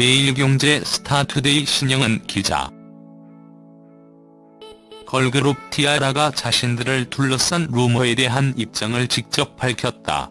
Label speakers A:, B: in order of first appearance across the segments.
A: 매일경제 스타투데이 신영은 기자. 걸그룹 티아라가 자신들을 둘러싼 루머에 대한 입장을 직접 밝혔다.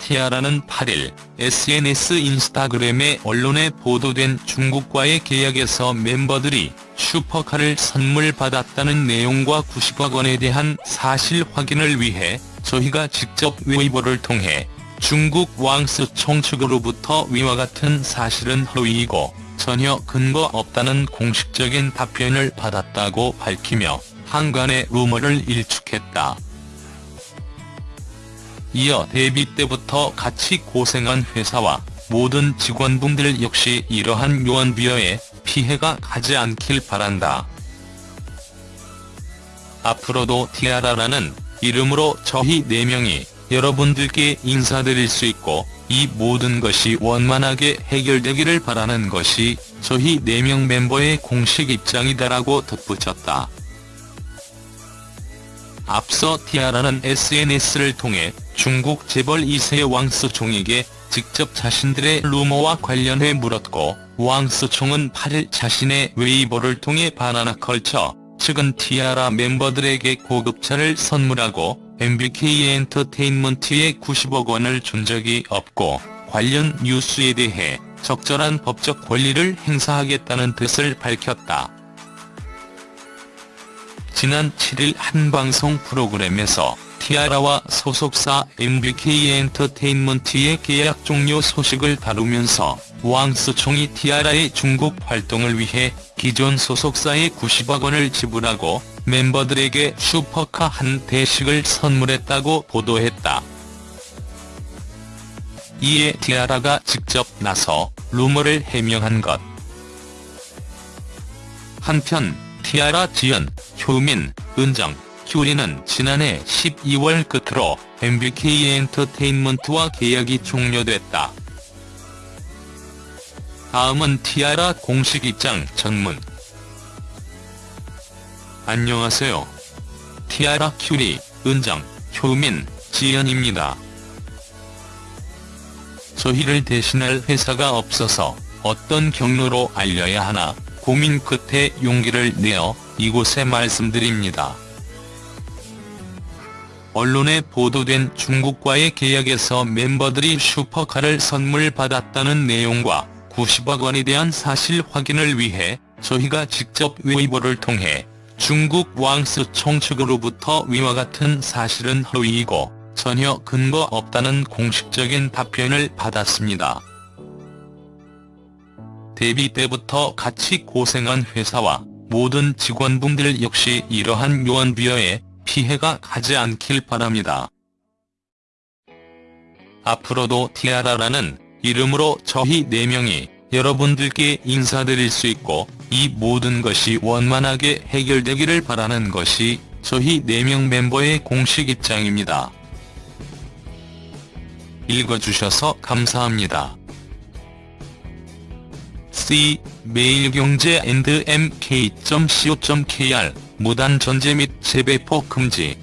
A: 티아라는 8일 SNS 인스타그램에 언론에 보도된 중국과의 계약에서 멤버들이 슈퍼카를 선물 받았다는 내용과 90억 원에 대한 사실 확인을 위해 저희가 직접 웨이보를 통해 중국 왕스총 측으로부터 위와 같은 사실은 허위이고 전혀 근거 없다는 공식적인 답변을 받았다고 밝히며 한간의 루머를 일축했다. 이어 데뷔 때부터 같이 고생한 회사와 모든 직원분들 역시 이러한 요원비어에 피해가 가지 않길 바란다. 앞으로도 티아라라는 이름으로 저희 4명이 여러분들께 인사드릴 수 있고 이 모든 것이 원만하게 해결되기를 바라는 것이 저희 4명 멤버의 공식 입장이다라고 덧붙였다. 앞서 티아라는 SNS를 통해 중국 재벌 2세 왕스총에게 직접 자신들의 루머와 관련해 물었고 왕스총은 8일 자신의 웨이보를 통해 반하나 걸쳐 측은 티아라 멤버들에게 고급차를 선물하고 MBK 엔터테인먼트에 90억 원을 준 적이 없고 관련 뉴스에 대해 적절한 법적 권리를 행사하겠다는 뜻을 밝혔다. 지난 7일 한 방송 프로그램에서 티아라와 소속사 MBK 엔터테인먼트의 계약 종료 소식을 다루면서 왕스총이 티아라의 중국 활동을 위해 기존 소속사에 90억 원을 지불하고 멤버들에게 슈퍼카 한 대씩을 선물했다고 보도했다. 이에 티아라가 직접 나서 루머를 해명한 것. 한편 티아라 지연, 효민, 은정, 효리는 지난해 12월 끝으로 MBK 엔터테인먼트와 계약이 종료됐다. 다음은 티아라 공식 입장 전문 안녕하세요. 티아라 큐리, 은정, 효민, 지연입니다. 저희를 대신할 회사가 없어서 어떤 경로로 알려야 하나 고민 끝에 용기를 내어 이곳에 말씀드립니다. 언론에 보도된 중국과의 계약에서 member들이 슈퍼카를 선물 받았다는 내용과 90억 원에 대한 사실 확인을 위해 저희가 직접 웨이보를 통해 중국 왕스총 측으로부터 위와 같은 사실은 허위이고 전혀 근거 없다는 공식적인 답변을 받았습니다. 데뷔 때부터 같이 고생한 회사와 모든 직원분들 역시 이러한 요원비어에 피해가 가지 않길 바랍니다. 앞으로도 티아라라는 이름으로 저희 4명이 여러분들께 인사드릴 수 있고 이 모든 것이 원만하게 해결되기를 바라는 것이 저희 4명 멤버의 공식 입장입니다. 읽어주셔서 감사합니다. C 매일경제&mk.co.kr 무단 전제 및 재배포 금지